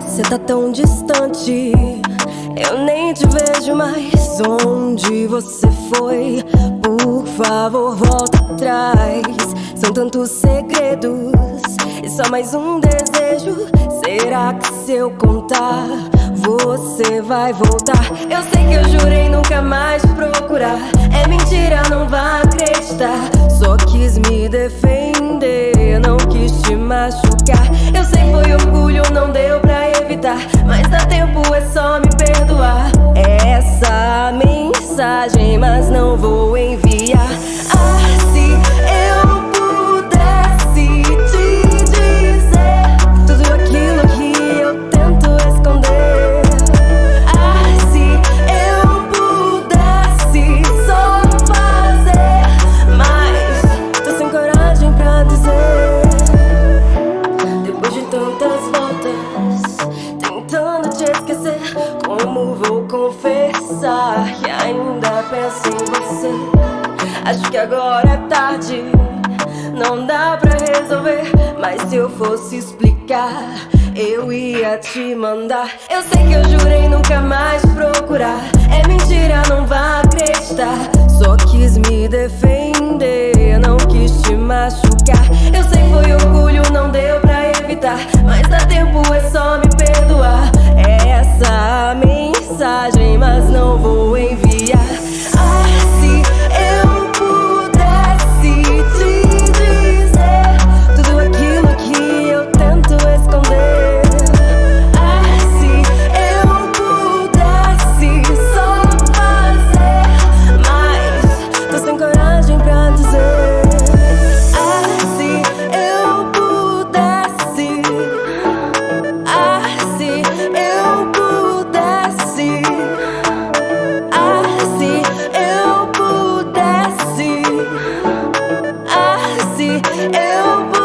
Você tá tão distante, eu nem te vejo mais. Onde você foi? Por favor, volta atrás. São tantos segredos e só mais um desejo. Será que se eu contar, você vai voltar? Eu sei que eu jurei nunca mais procurar. É mentira, não vai acreditar. Só quis me defender, não quis te machucar. Eu sei foi orgulho, não Acho que agora é tarde, não dá pra resolver. Mas se eu fosse explicar, eu ia te mandar. Eu sei que eu jurei nunca mais procurar. É mentira, não vá acreditar. Só quis me defender, não quis te machucar. Eu eu vou.